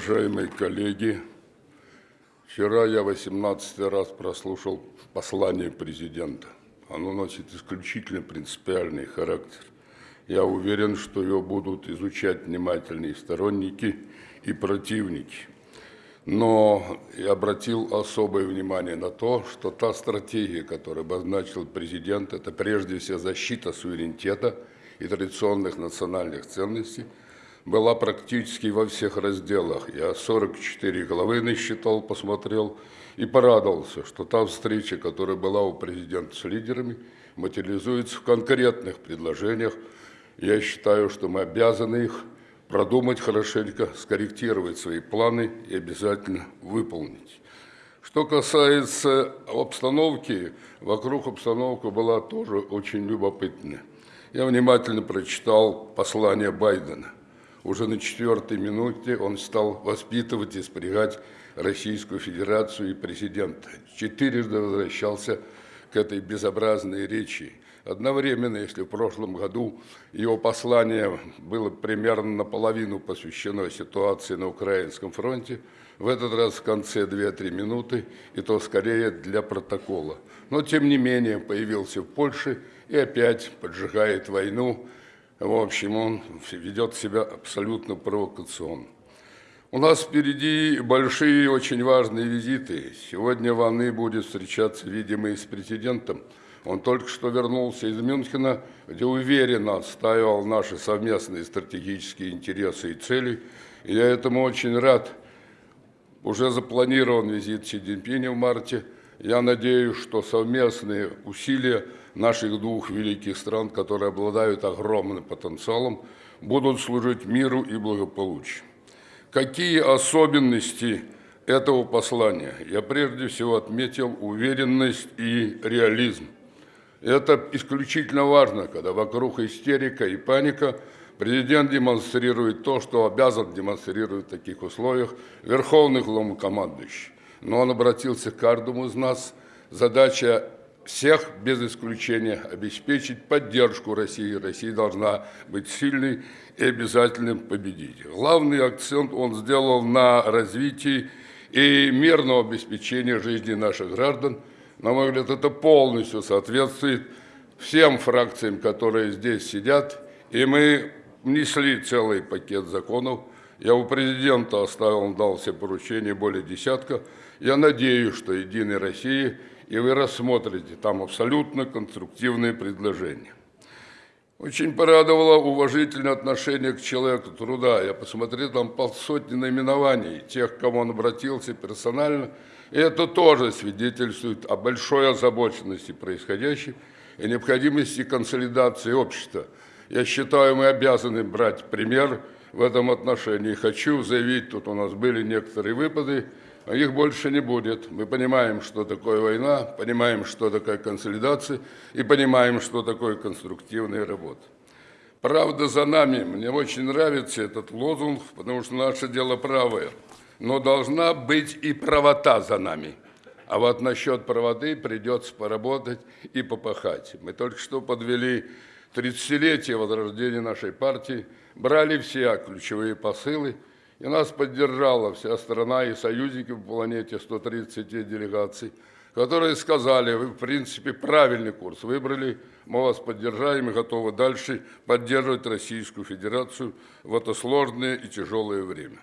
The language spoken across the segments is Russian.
Уважаемые коллеги, вчера я 18 раз прослушал послание президента. Оно носит исключительно принципиальный характер. Я уверен, что его будут изучать внимательные сторонники и противники. Но я обратил особое внимание на то, что та стратегия, которую обозначил президент, это прежде всего защита суверенитета и традиционных национальных ценностей – была практически во всех разделах. Я 44 главы насчитал, посмотрел и порадовался, что та встреча, которая была у президента с лидерами, материализуется в конкретных предложениях. Я считаю, что мы обязаны их продумать хорошенько, скорректировать свои планы и обязательно выполнить. Что касается обстановки, вокруг обстановка была тоже очень любопытная. Я внимательно прочитал послание Байдена – уже на четвертой минуте он стал воспитывать и спрягать Российскую Федерацию и президента. Четырежды возвращался к этой безобразной речи. Одновременно, если в прошлом году его послание было примерно наполовину посвящено ситуации на Украинском фронте, в этот раз в конце 2-3 минуты, и то скорее для протокола. Но, тем не менее, появился в Польше и опять поджигает войну, в общем, он ведет себя абсолютно провокационно. У нас впереди большие очень важные визиты. Сегодня Ваны будет встречаться, видимо, и с президентом. Он только что вернулся из Мюнхена, где уверенно отстаивал наши совместные стратегические интересы и цели. И я этому очень рад. Уже запланирован визит Си Цзиньпиня в марте. Я надеюсь, что совместные усилия – наших двух великих стран, которые обладают огромным потенциалом, будут служить миру и благополучию. Какие особенности этого послания? Я прежде всего отметил уверенность и реализм. Это исключительно важно, когда вокруг истерика и паника президент демонстрирует то, что обязан демонстрировать в таких условиях верховный главнокомандующий. Но он обратился к каждому из нас. Задача всех без исключения обеспечить поддержку России. Россия должна быть сильной и обязательным победить. Главный акцент он сделал на развитии и мирного обеспечения жизни наших граждан. На мой взгляд, это полностью соответствует всем фракциям, которые здесь сидят. И мы внесли целый пакет законов. Я у президента оставил, он дал все поручения, более десятка. Я надеюсь, что «Единая Россия» и вы рассмотрите там абсолютно конструктивные предложения. Очень порадовало уважительное отношение к человеку труда. Я посмотрел там полсотни наименований тех, к кому он обратился персонально. И это тоже свидетельствует о большой озабоченности происходящим и необходимости консолидации общества. Я считаю, мы обязаны брать пример в этом отношении. Хочу заявить, тут у нас были некоторые выпады, а их больше не будет. Мы понимаем, что такое война, понимаем, что такое консолидация и понимаем, что такое конструктивная работа. Правда за нами. Мне очень нравится этот лозунг, потому что наше дело правое. Но должна быть и правота за нами. А вот насчет правоты придется поработать и попахать. Мы только что подвели 30-летие возрождения нашей партии, брали все ключевые посылы – и нас поддержала вся страна и союзники по планете, 130 делегаций, которые сказали, вы, в принципе, правильный курс выбрали, мы вас поддержаем и готовы дальше поддерживать Российскую Федерацию в это сложное и тяжелое время.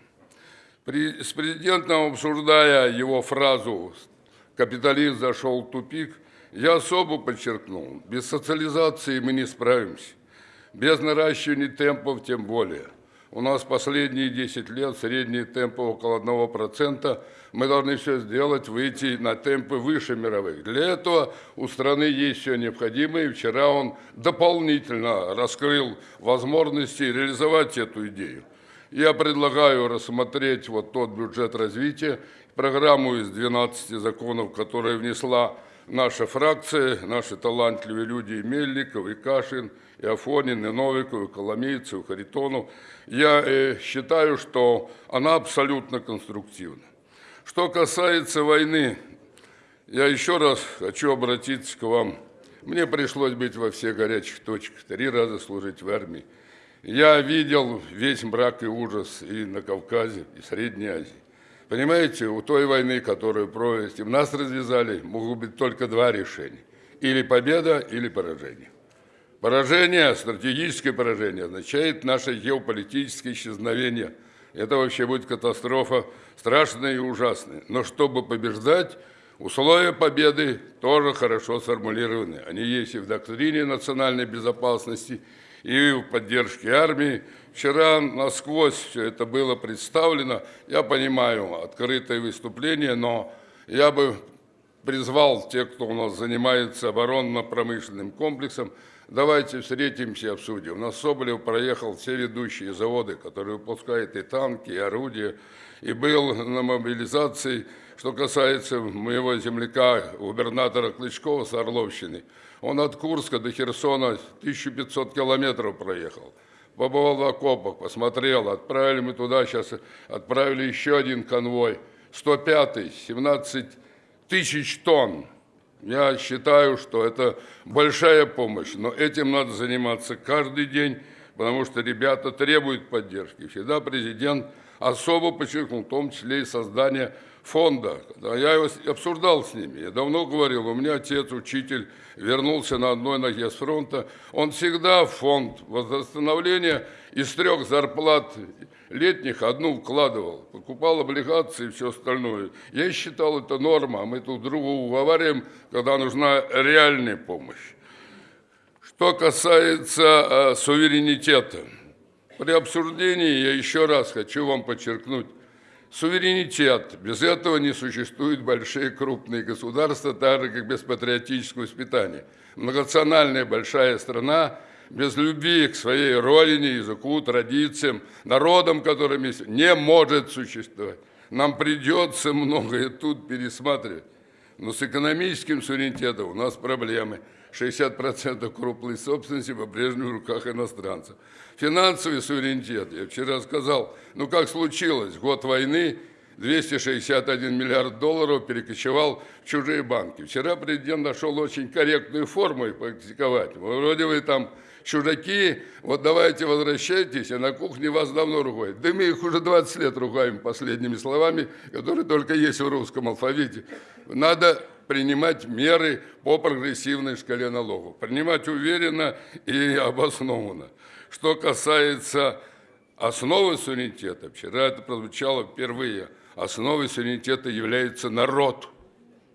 При, с президентом, обсуждая его фразу «капитализм зашел в тупик», я особо подчеркнул, без социализации мы не справимся, без наращивания темпов тем более – у нас последние 10 лет средние темпы около 1%. Мы должны все сделать, выйти на темпы выше мировых. Для этого у страны есть все необходимое. И вчера он дополнительно раскрыл возможности реализовать эту идею. Я предлагаю рассмотреть вот тот бюджет развития, программу из 12 законов, которые внесла наша фракция, наши талантливые люди Мельников, и Кашин – и Афонин, и Новиков, и Коломейцев, и Харитонов. Я э, считаю, что она абсолютно конструктивна. Что касается войны, я еще раз хочу обратиться к вам. Мне пришлось быть во всех горячих точках, три раза служить в армии. Я видел весь мрак и ужас и на Кавказе, и в Средней Азии. Понимаете, у той войны, которую провести нас развязали, могут быть только два решения. Или победа, или поражение. Поражение, стратегическое поражение, означает наше геополитическое исчезновение. Это вообще будет катастрофа страшная и ужасная. Но чтобы побеждать, условия победы тоже хорошо сформулированы. Они есть и в доктрине национальной безопасности, и в поддержке армии. Вчера насквозь все это было представлено. Я понимаю, открытое выступление, но я бы призвал тех, кто у нас занимается оборонно-промышленным комплексом, давайте встретимся и обсудим. У нас Соболев проехал все ведущие заводы, которые выпускают и танки, и орудия, и был на мобилизации. Что касается моего земляка, губернатора Клычкова с Орловщины, он от Курска до Херсона 1500 километров проехал. Побывал в окопах, посмотрел, отправили мы туда, сейчас отправили еще один конвой, 105-й, 17 тысяч тонн. Я считаю, что это большая помощь, но этим надо заниматься каждый день, потому что ребята требуют поддержки. Всегда президент особо подчеркнул, в том числе и создание фонда. Я его обсуждал с ними. Я давно говорил, у меня отец, учитель, вернулся на одной ноге с фронта. Он всегда в фонд восстановления из трех зарплат летних одну вкладывал. Покупал облигации и все остальное. Я считал это норма. Мы тут друга уговариваем, когда нужна реальная помощь. Что касается э, суверенитета. При обсуждении я еще раз хочу вам подчеркнуть, Суверенитет. Без этого не существуют большие крупные государства, так же, как без патриотического воспитания. Многонациональная большая страна без любви к своей родине, языку, традициям, народам, которыми не может существовать. Нам придется многое тут пересматривать. Но с экономическим суверенитетом у нас проблемы – 60% крупной собственности по-прежнему в руках иностранцев. Финансовый суверенитет, я вчера сказал, ну как случилось, год войны, 261 миллиард долларов перекочевал в чужие банки. Вчера президент нашел очень корректную форму их практиковать. Вроде вы там чужаки, вот давайте возвращайтесь, а на кухне вас давно ругают. Да мы их уже 20 лет ругаем последними словами, которые только есть в русском алфавите. Надо принимать меры по прогрессивной шкале налогов. Принимать уверенно и обоснованно. Что касается основы суверенитета, вчера это прозвучало впервые, основой суверенитета является народ,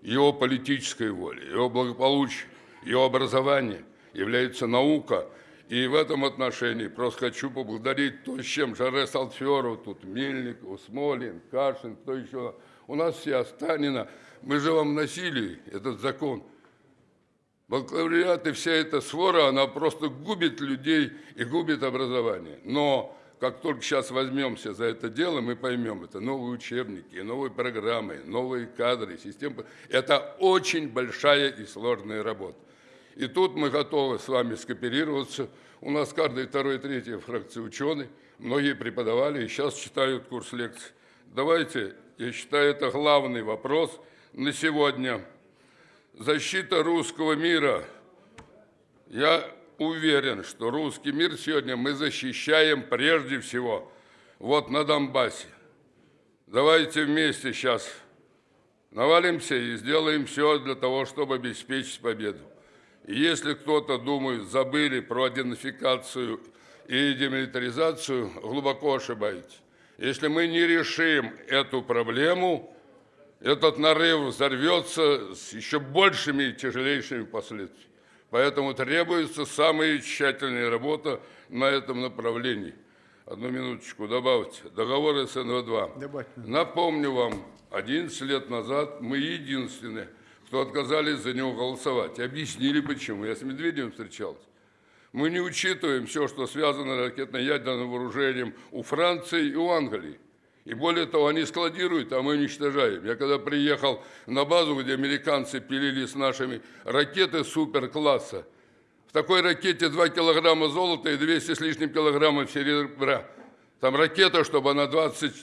его политическая воля, его благополучие, его образование, является наука. И в этом отношении просто хочу поблагодарить то, с чем Жаре Салферов, тут Мельников, Смолин, Кашин, кто еще. У нас все Останина – мы же вам носили этот закон. Бакалавриат и вся эта свора, она просто губит людей и губит образование. Но как только сейчас возьмемся за это дело, мы поймем, это новые учебники, новые программы, новые кадры, системы. Это очень большая и сложная работа. И тут мы готовы с вами скооперироваться. У нас каждый второй, третий фракции ученые, многие преподавали и сейчас читают курс лекций. Давайте, я считаю, это главный вопрос – на сегодня. Защита русского мира. Я уверен, что русский мир сегодня мы защищаем прежде всего вот на Донбассе. Давайте вместе сейчас навалимся и сделаем все для того, чтобы обеспечить победу. Если кто-то думает, забыли про идентификацию и демилитаризацию, глубоко ошибаетесь. Если мы не решим эту проблему, этот нарыв взорвется с еще большими и тяжелейшими последствиями. Поэтому требуется самая тщательная работа на этом направлении. Одну минуточку добавьте. Договор СНВ-2. Добавьте. Напомню вам, 11 лет назад мы единственные, кто отказались за него голосовать. Объяснили почему. Я с Медведевым встречался. Мы не учитываем все, что связано с ракетно-ядерным вооружением у Франции и у Англии. И более того, они складируют, а мы уничтожаем. Я когда приехал на базу, где американцы пилили с нашими ракеты суперкласса, в такой ракете 2 килограмма золота и 200 с лишним килограммов серебра. Там ракета, чтобы она 20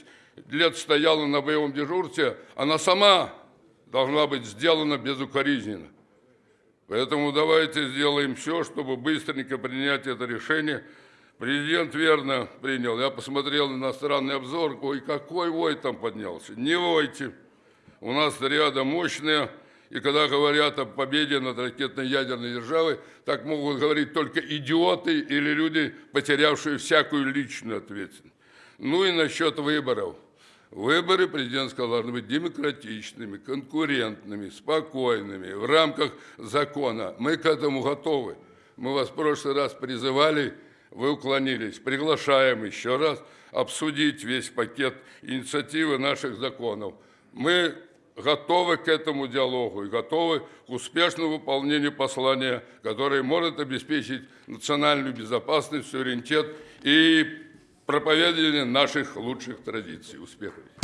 лет стояла на боевом дежурстве, она сама должна быть сделана безукоризненно. Поэтому давайте сделаем все, чтобы быстренько принять это решение – Президент верно принял. Я посмотрел иностранный обзор. Ой, какой вой там поднялся. Не войте. У нас ряда мощные. И когда говорят о победе над ракетно-ядерной державой, так могут говорить только идиоты или люди, потерявшие всякую личную ответственность. Ну и насчет выборов. Выборы президентского должны быть демократичными, конкурентными, спокойными, в рамках закона. Мы к этому готовы. Мы вас в прошлый раз призывали, вы уклонились. Приглашаем еще раз обсудить весь пакет инициативы наших законов. Мы готовы к этому диалогу и готовы к успешному выполнению послания, которое может обеспечить национальную безопасность, суверенитет и проповедование наших лучших традиций. Успехов!